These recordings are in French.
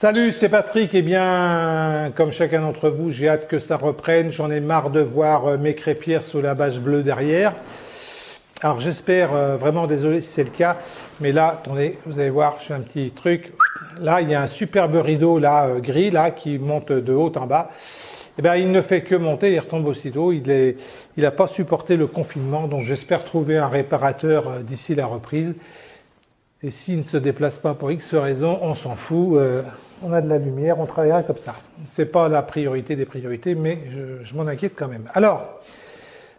Salut, c'est Patrick. Eh bien, comme chacun d'entre vous, j'ai hâte que ça reprenne. J'en ai marre de voir euh, mes crêpières sous la bâche bleue derrière. Alors j'espère, euh, vraiment désolé si c'est le cas, mais là, attendez, vous allez voir, je fais un petit truc. Là, il y a un superbe rideau là euh, gris là qui monte de haut en bas. Eh bien, il ne fait que monter, il retombe aussitôt. Il n'a il pas supporté le confinement, donc j'espère trouver un réparateur d'ici la reprise. Et s'il ne se déplace pas pour X raison, on s'en fout on a de la lumière, on travaillera comme ça. C'est pas la priorité des priorités, mais je, m'en inquiète quand même. Alors,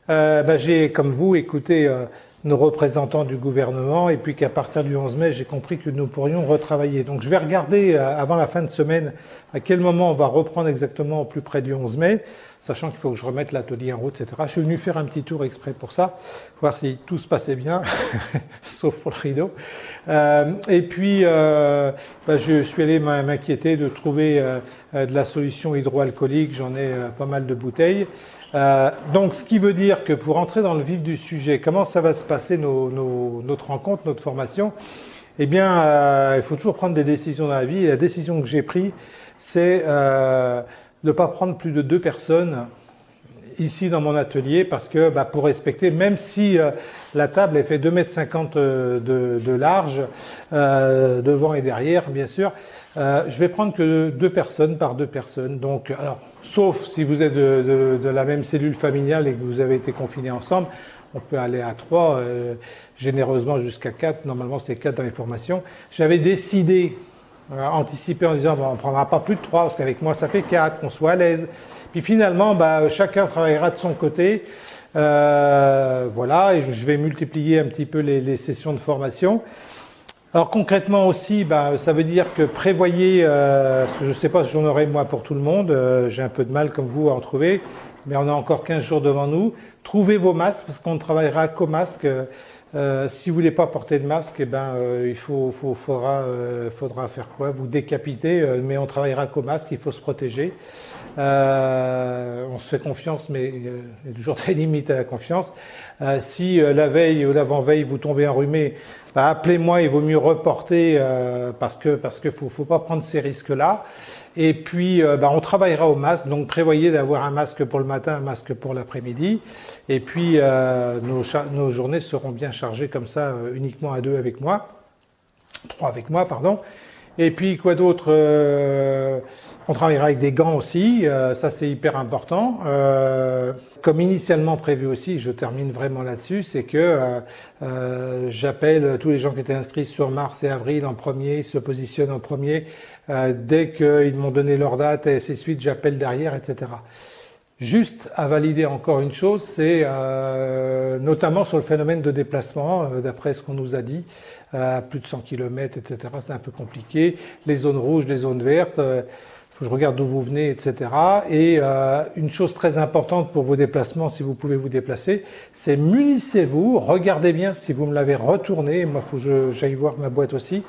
euh, bah, j'ai, comme vous, écouté euh, nos représentants du gouvernement, et puis qu'à partir du 11 mai, j'ai compris que nous pourrions retravailler. Donc, je vais regarder euh, avant la fin de semaine à quel moment on va reprendre exactement au plus près du 11 mai sachant qu'il faut que je remette l'atelier en route, etc. Je suis venu faire un petit tour exprès pour ça, voir si tout se passait bien, sauf pour le rideau. Euh, et puis, euh, bah, je suis allé m'inquiéter de trouver euh, de la solution hydroalcoolique, j'en ai pas mal de bouteilles. donc, ce qui veut dire que pour entrer dans le vif du sujet, comment ça va se passer notre rencontre, notre formation? Eh bien, il faut toujours prendre des décisions dans la vie. Et la décision que j'ai prise, c'est ne pas prendre plus de deux personnes ici dans mon atelier parce que bah, pour respecter, même si euh, la table est fait 2 mètres 50 euh, de, large, euh, devant et derrière bien sûr, je vais prendre que deux personnes par deux personnes. Donc, alors, sauf si vous êtes de, de, la même cellule familiale et que vous avez été confinés ensemble, on peut aller à trois, généreusement jusqu'à quatre. Normalement, c'est quatre dans les formations. J'avais décidé anticiper en disant bon, on prendra pas plus de trois parce qu'avec moi ça fait quatre, qu'on soit à l'aise. Puis finalement, bah, chacun travaillera de son côté. Euh, voilà, et je vais multiplier un petit peu les, les sessions de formation. Alors concrètement aussi, bah, ça veut dire que prévoyez, euh, parce que je ne sais pas si j'en aurai moi pour tout le monde, euh, j'ai un peu de mal comme vous à en trouver, mais on a encore 15 jours devant nous. Trouvez vos masques, parce qu'on ne travaillera qu'au masque. Euh, si vous voulez pas porter de masque, eh ben, euh, il faut, faut, faudra, euh, faudra faire quoi? Vous décapiter, mais on travaillera qu'au masque, il faut se protéger. on se fait confiance, mais il y a toujours des limites à la confiance. si la veille ou l'avant-veille vous tombez enrhumé, bah, appelez-moi, il vaut mieux reporter parce que parce que faut, faut pas prendre ces risques-là. Et puis, euh, bah, on travaillera au masque, donc prévoyez d'avoir un masque pour le matin, un masque pour l'après-midi. Et puis, euh, nos, nos, journées seront bien chargées comme ça, euh, uniquement à deux avec moi, trois avec moi, pardon. Et puis, quoi d'autre On travaillera avec des gants aussi, ça c'est hyper important. comme initialement prévu aussi, je termine vraiment là-dessus, c'est que j'appelle tous les gens qui étaient inscrits sur mars et avril en premier, se positionnent en premier euh, dès qu'ils m'ont donné leur date et ainsi de suite, j'appelle derrière, etc. Juste à valider encore une chose, c'est euh, notamment sur le phénomène de déplacement, euh, d'après ce qu'on nous a dit, à plus de 100 km, etc. C'est un peu compliqué. Les zones rouges, les zones vertes, il faut que je regarde d'où vous venez, etc. Et une chose très importante pour vos déplacements, si vous pouvez vous déplacer, c'est munissez-vous, regardez bien si vous me l'avez retourné, moi faut que j'aille voir ma boîte aussi,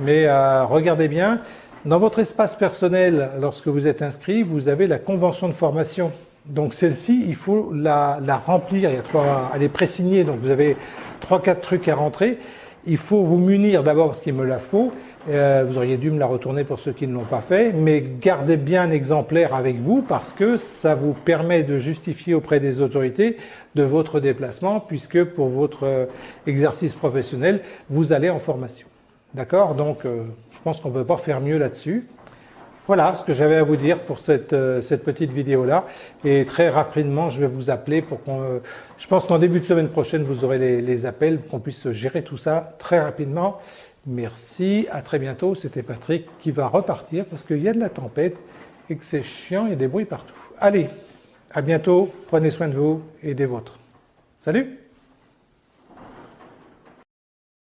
mais regardez bien, dans votre espace personnel, lorsque vous êtes inscrit, vous avez la convention de formation. Donc celle-ci, il faut la, remplir. Il y a trois, elle est présignée, donc vous avez trois, quatre trucs à rentrer. Il faut vous munir d'abord parce qu'il me la faut. Euh, vous auriez dû me la retourner pour ceux qui ne l'ont pas fait, mais gardez bien un exemplaire avec vous parce que ça vous permet de justifier auprès des autorités de votre déplacement puisque pour votre euh, exercice professionnel, vous allez en formation. D'accord? Donc, euh, je pense qu'on ne peut pas faire mieux là-dessus. Voilà ce que j'avais à vous dire pour cette, euh, cette petite vidéo-là. Et très rapidement, je vais vous appeler pour qu'on... Euh, je pense qu'en début de semaine prochaine, vous aurez les, les appels, qu'on puisse gérer tout ça très rapidement. Merci, à très bientôt. C'était Patrick qui va repartir parce qu'il y a de la tempête et que c'est chiant, il y a des bruits partout. Allez, à bientôt, prenez soin de vous et des vôtres. Salut